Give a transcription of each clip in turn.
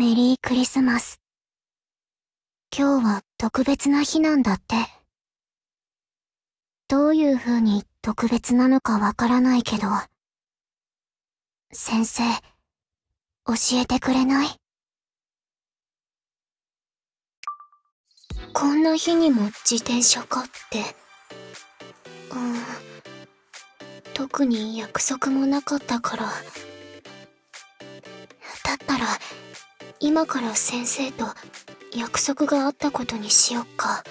メリークリスマス。今日は特別な日なんだって。どういう風に特別なのかわからないけど、先生、教えてくれない？こんな日にも自転車かって。うん。特に約束もなかったから。だったら、今から先生と約束があったことにしよっか。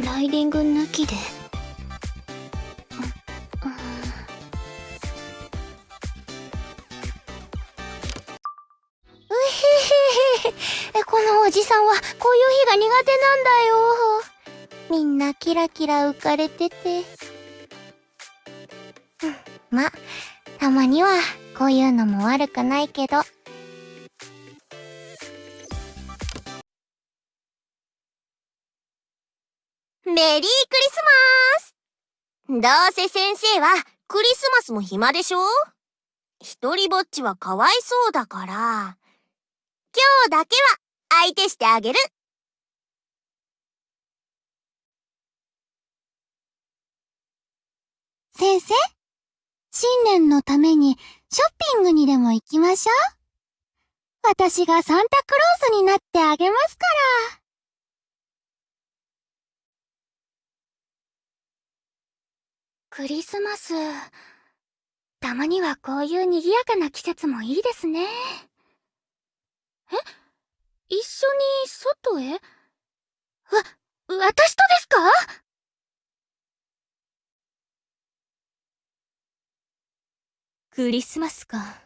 え？ライディング抜きで？このおじさんはこういう日が苦手なんだよ。みんなキラキラ浮かれてて。ま、たまにはこういうのも悪くないけど。メリークリスマスどうせ先生はクリスマスも暇でしょ？一人ぼっちはかわいそうだから、今日だけは相手してあげる。先生？新年のためにショッピングにでも行きましょう。私がサンタクロースになってあげますから。クリスマス。たまにはこういう賑やかな季節もいいですね。え？一緒に外へ？わ、私とですか？クリスマスか。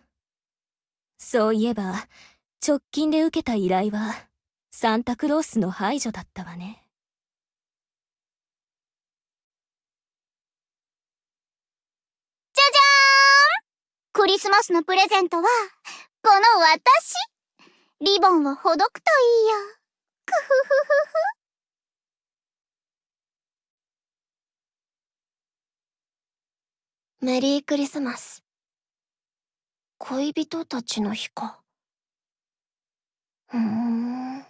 そういえば、直近で受けた依頼は、サンタクロースの排除だったわね。じゃじゃーんクリスマスのプレゼントは、この私リボンをほどくといいよ。くふふふふ。メリークリスマス。恋人たちの日か。ふーん。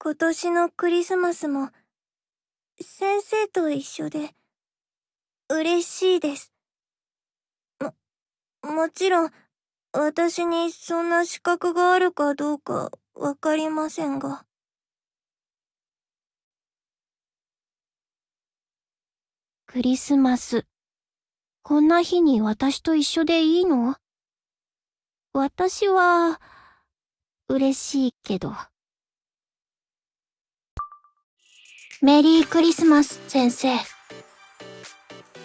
今年のクリスマスも、先生と一緒で、嬉しいです。も、もちろん、私にそんな資格があるかどうかわかりませんが。クリスマス。こんな日に私と一緒でいいの？私は、嬉しいけど。メリークリスマス、先生。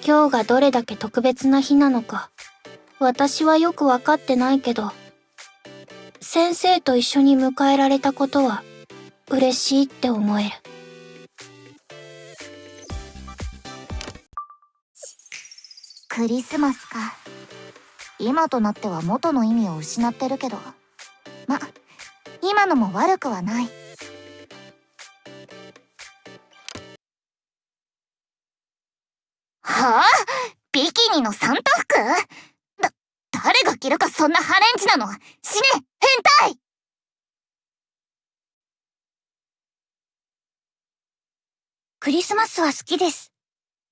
今日がどれだけ特別な日なのか、私はよくわかってないけど、先生と一緒に迎えられたことは、嬉しいって思える。クリスマスか。今となっては元の意味を失ってるけど。ま、今のも悪くはない。はあ？ビキニのサンタ服？だ、誰が着るかそんなハレンチなの？死ね変態クリスマスは好きです。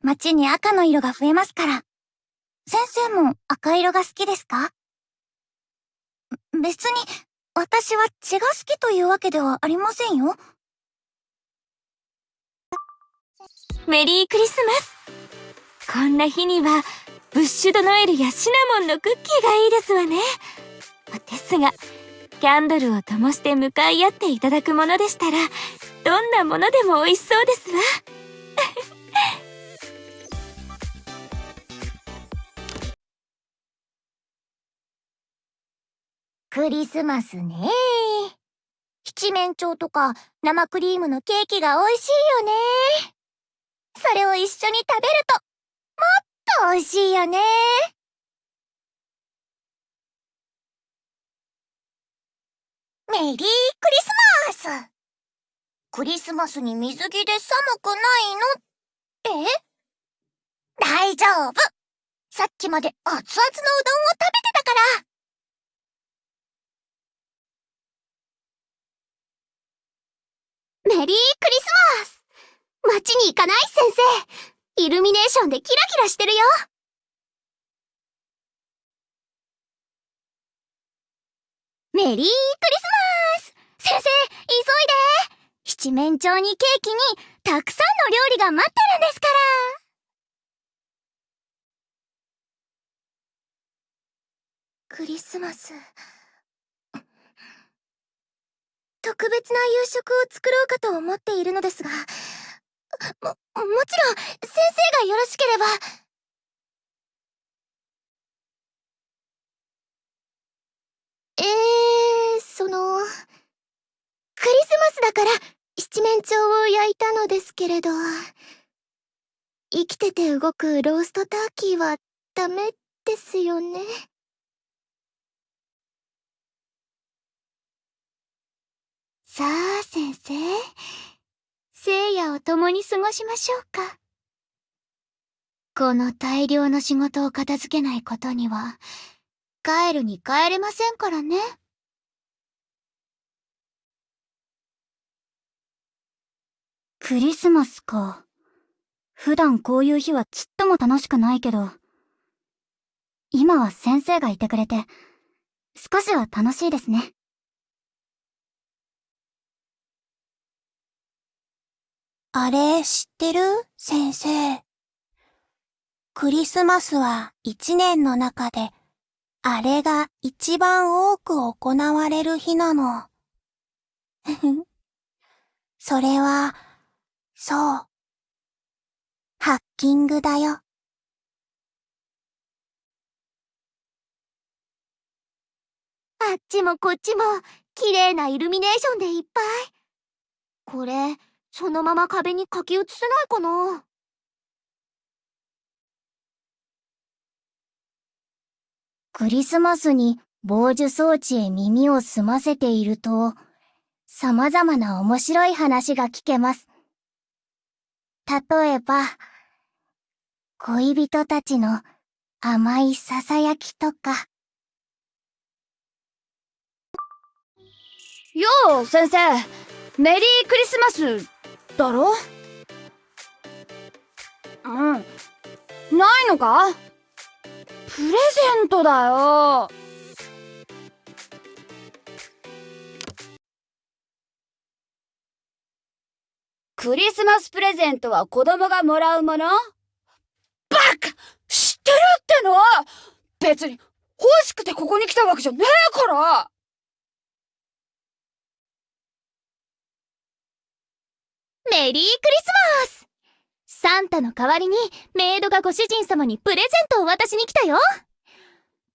街に赤の色が増えますから。先生も赤色が好きですか？別に、私は血が好きというわけではありませんよ。メリークリスマスこんな日には、ブッシュドノエルやシナモンのクッキーがいいですわね。ですが、キャンドルを灯して向かい合っていただくものでしたら、どんなものでも美味しそうですわ。クリスマスね。七面鳥とか生クリームのケーキが美味しいよね。それを一緒に食べると、もっと美味しいよね。メリークリスマス。クリスマスに水着で寒くないの？え？大丈夫。さっきまで熱々のうどんを食べてたから。メリークリスマス。街に行かない先生。イルミネーションでキラキラしてるよ。メリークリスマス。先生、急いで。七面鳥にケーキにたくさんの料理が待ってるんですから。クリスマス。特別な夕食を作ろうかと思っているのですが、も、もちろん、先生がよろしければ。えー、その、クリスマスだから七面鳥を焼いたのですけれど、生きてて動くローストターキーはダメですよね。さあ、先生。聖夜を共に過ごしましょうか。この大量の仕事を片付けないことには、帰るに帰れませんからね。クリスマスか。普段こういう日はちっとも楽しくないけど、今は先生がいてくれて、少しは楽しいですね。あれ、知ってる？先生。クリスマスは一年の中で、あれが一番多く行われる日なの。それは、そう。ハッキングだよ。あっちもこっちも、綺麗なイルミネーションでいっぱい。これ、そのまま壁に書き写せないかなクリスマスに防樹装置へ耳を澄ませていると、様々な面白い話が聞けます。例えば、恋人たちの甘い囁きとか。よう、先生。メリークリスマス、だろ？うん。ないのか？プレゼントだよ。クリスマスプレゼントは子供がもらうもの？バカ！知ってるっての？別に欲しくてここに来たわけじゃねえから！メリークリスマス。サンタの代わりにメイドがご主人様にプレゼントを渡しに来たよ。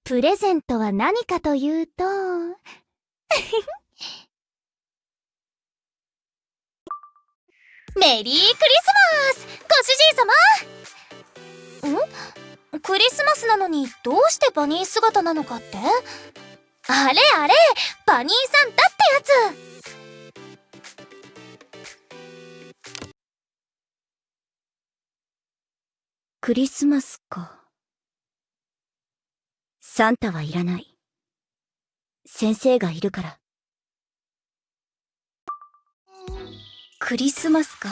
プレゼントは何かというと。メリークリスマスご主人様。ん？クリスマスなのにどうしてバニー姿なのかって？あれあれバニーサンタってやつ。クリスマスか。サンタはいらない。先生がいるから。クリスマスか。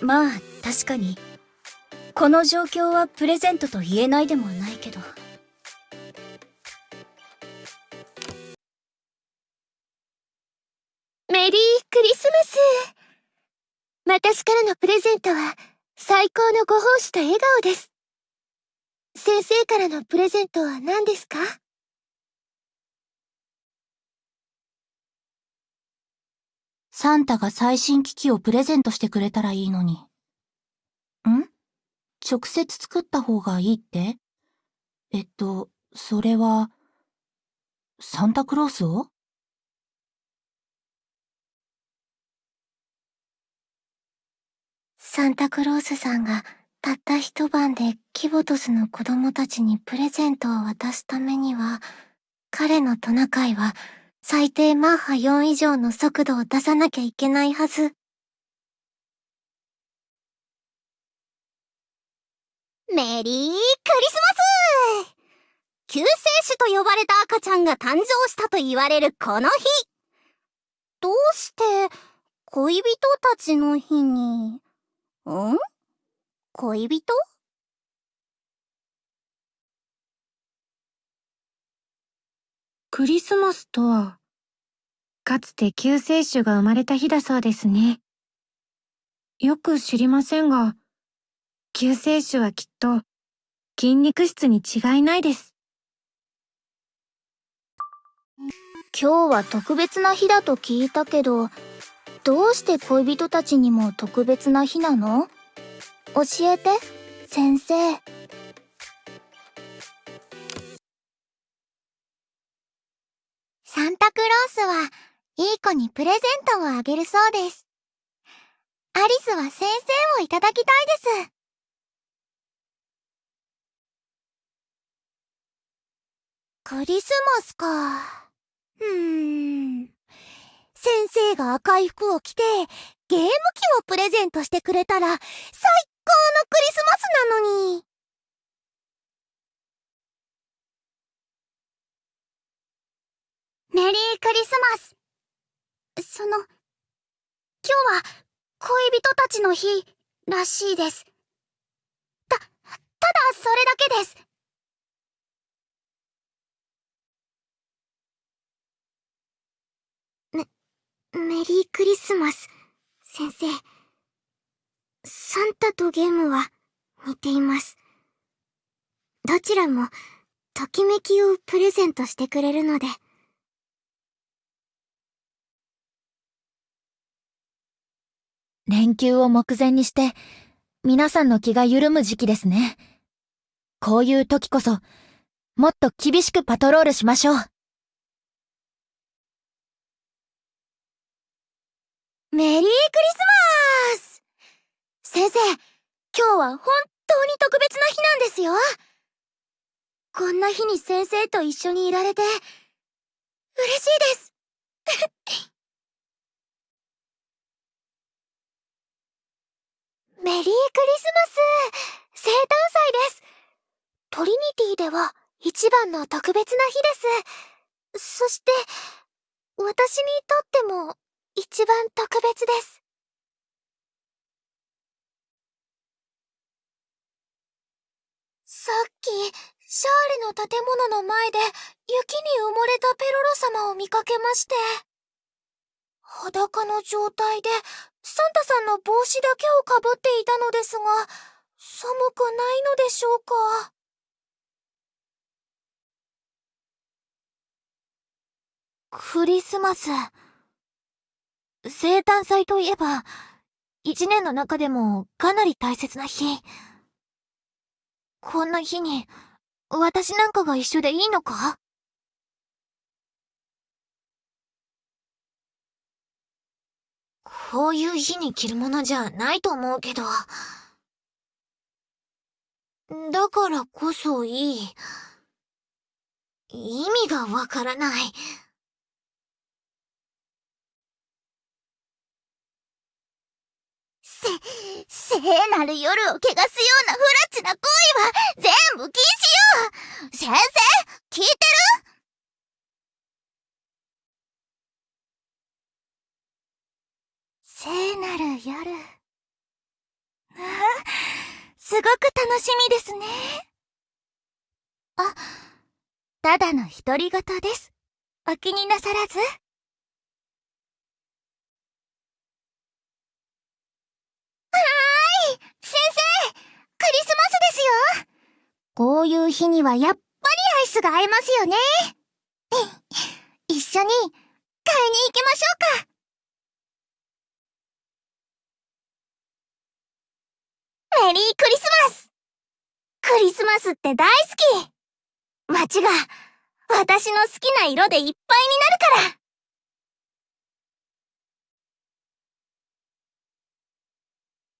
まあ、確かに。この状況はプレゼントと言えないでもないけど。メリークリスマス私からのプレゼントは最高のご奉仕と笑顔です。先生からのプレゼントは何ですか？サンタが最新機器をプレゼントしてくれたらいいのに。ん？直接作った方がいいって？えっと、それは、サンタクロースを？サンタクロースさんがたった一晩でキボトスの子供たちにプレゼントを渡すためには、彼のトナカイは最低マッハ4以上の速度を出さなきゃいけないはず。メリークリスマス救世主と呼ばれた赤ちゃんが誕生したと言われるこの日どうして恋人たちの日に、ん？恋人？クリスマスとは、かつて救世主が生まれた日だそうですね。よく知りませんが、救世主はきっと筋肉質に違いないです。今日は特別な日だと聞いたけど、どうして恋人たちにも特別な日なの？教えて、先生。サンタクロースはいい子にプレゼントをあげるそうです。アリスは先生をいただきたいです。クリスマスか。うーん。先生が赤い服を着て、ゲーム機をプレゼントしてくれたら、最高のクリスマスなのに。メリークリスマス。その、今日は恋人たちの日らしいです。た、ただそれだけです。メリークリスマス、先生。サンタとゲームは似ています。どちらも、ときめきをプレゼントしてくれるので。連休を目前にして、皆さんの気が緩む時期ですね。こういう時こそ、もっと厳しくパトロールしましょう。メリークリスマス。先生、今日は本当に特別な日なんですよ。こんな日に先生と一緒にいられて、嬉しいです。メリークリスマス生誕祭です。トリニティでは一番の特別な日です。そして、私にとっても一番特別です。さっき、シャーレの建物の前で雪に埋もれたペロロ様を見かけまして。裸の状態でサンタさんの帽子だけをかぶっていたのですが、寒くないのでしょうかクリスマス。生誕祭といえば、一年の中でもかなり大切な日。こんな日に、私なんかが一緒でいいのか？こういう日に着るものじゃないと思うけど。だからこそいい。意味がわからない。せ、聖なる夜を汚すようなフラッチな行為は全部禁止よ先生聞いてる？聖なる夜。あ、すごく楽しみですね。あ、ただの独り言です。お気になさらず。はーい先生クリスマスですよこういう日にはやっぱりアイスが合いますよね。一緒に買いに行きましょうか。メリークリスマスクリスマスって大好き街が私の好きな色でいっぱいになるか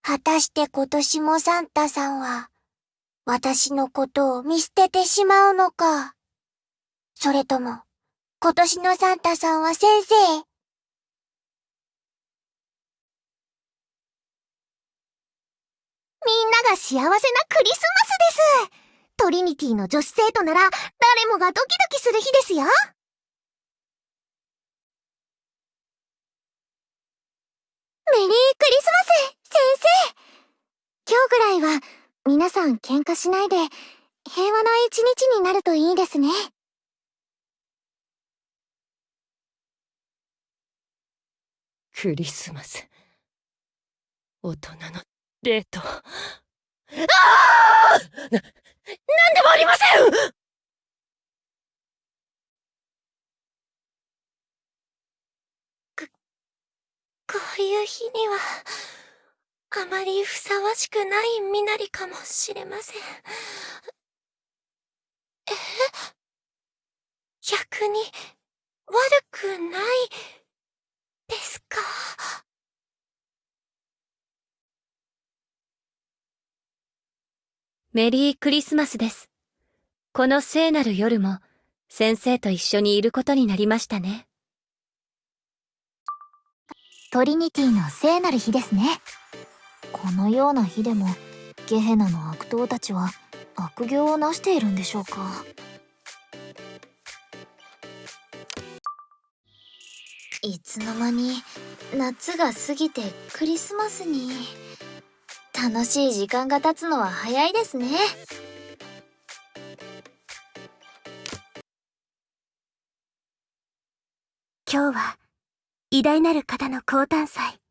ら果たして今年もサンタさんは私のことを見捨ててしまうのか。それとも今年のサンタさんは先生？みんなが幸せなクリスマスです。トリニティの女子生徒なら誰もがドキドキする日ですよ。メリークリスマス先生。今日ぐらいは皆さん喧嘩しないで平和な一日になるといいですね。クリスマス。大人のデート。ああな、なんでもありませんこ、こういう日には、あまりふさわしくない身なりかもしれません。え逆に、悪くない、ですか？メリークリスマスです。この聖なる夜も、先生と一緒にいることになりましたね。トリニティの聖なる日ですね。このような日でも、ゲヘナの悪党たちは悪行をなしているんでしょうか。いつの間に夏が過ぎてクリスマスに。楽しい時間が経つのは早いですね。今日は偉大なる方の降誕祭。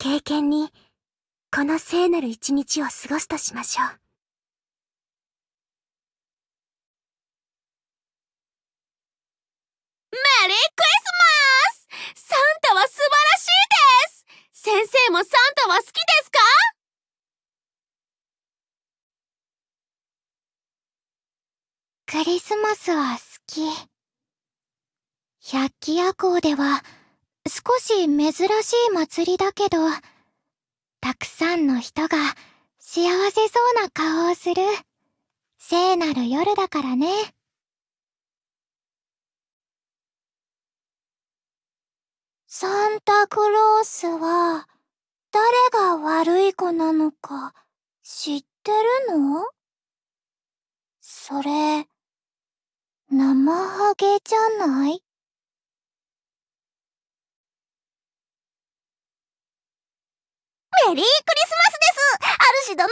経験にこの聖なる一日を過ごすとしましょう。メリークリスマス。サンタは素晴らしいです。先生もサンタは好きですか？クリスマスは好き。百鬼夜行では少し珍しい祭りだけどたくさんの人が幸せそうな顔をする。聖なる夜だからね。サンタクロースは誰が悪い子なのか知ってるの？それ、生ハゲじゃない？メリークリスマスです。主殿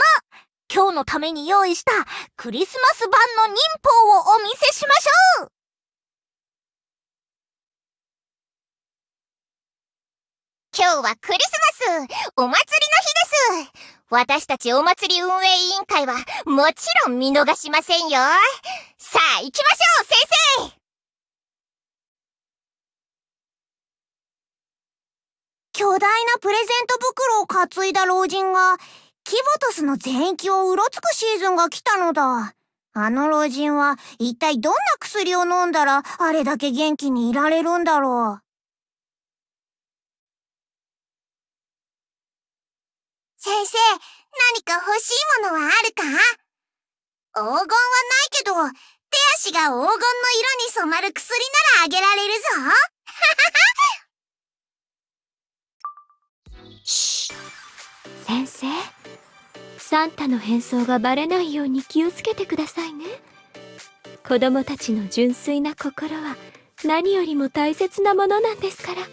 今日のために用意したクリスマス版の忍法をお見せしましょう。今日はクリスマス。お祭りの日です。私たちお祭り運営委員会はもちろん見逃しませんよ。さあ行きましょう先生。巨大なプレゼント袋を担いだ老人がキボトスの全域をうろつくシーズンが来たのだ。あの老人は一体どんな薬を飲んだらあれだけ元気にいられるんだろう。先生、何か欲しいものはあるか？黄金はないけど、手足が黄金の色に染まる薬ならあげられるぞ。シ先生、サンタの変装がバレないように気をつけてくださいね。子供たちの純粋な心は何よりも大切なものなんですから。サン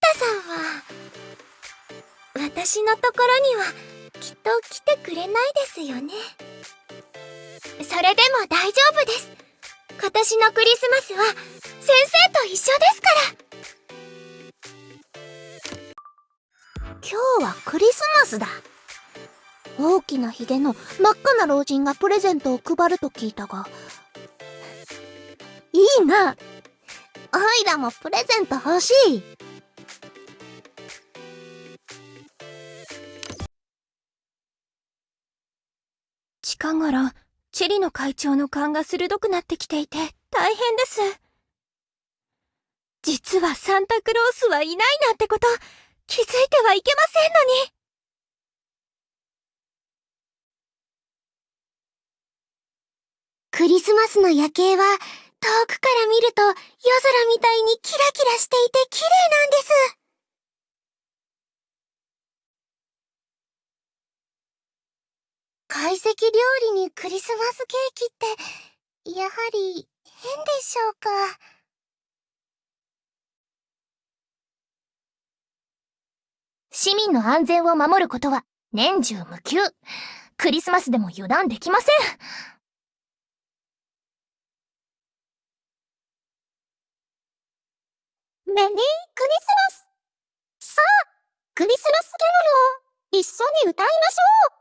タさんは、私のところにはきっと来てくれないですよね。それでも大丈夫です。今年のクリスマスは先生と一緒ですから今日はクリスマスだ。大きなヒゲの真っ赤な老人がプレゼントを配ると聞いたが。いいな。おいらもプレゼント欲しい。近頃、チェリの会長の勘が鋭くなってきていて大変です。実はサンタクロースはいないなんてこと気づいてはいけませんのに。クリスマスの夜景は遠くから見ると夜空みたいにキラキラしていて綺麗なんです。懐石料理にクリスマスケーキって、やはり変でしょうか？市民の安全を守ることは年中無休。クリスマスでも油断できません。メリークリスマスさあ、クリスマスキャロルを一緒に歌いましょう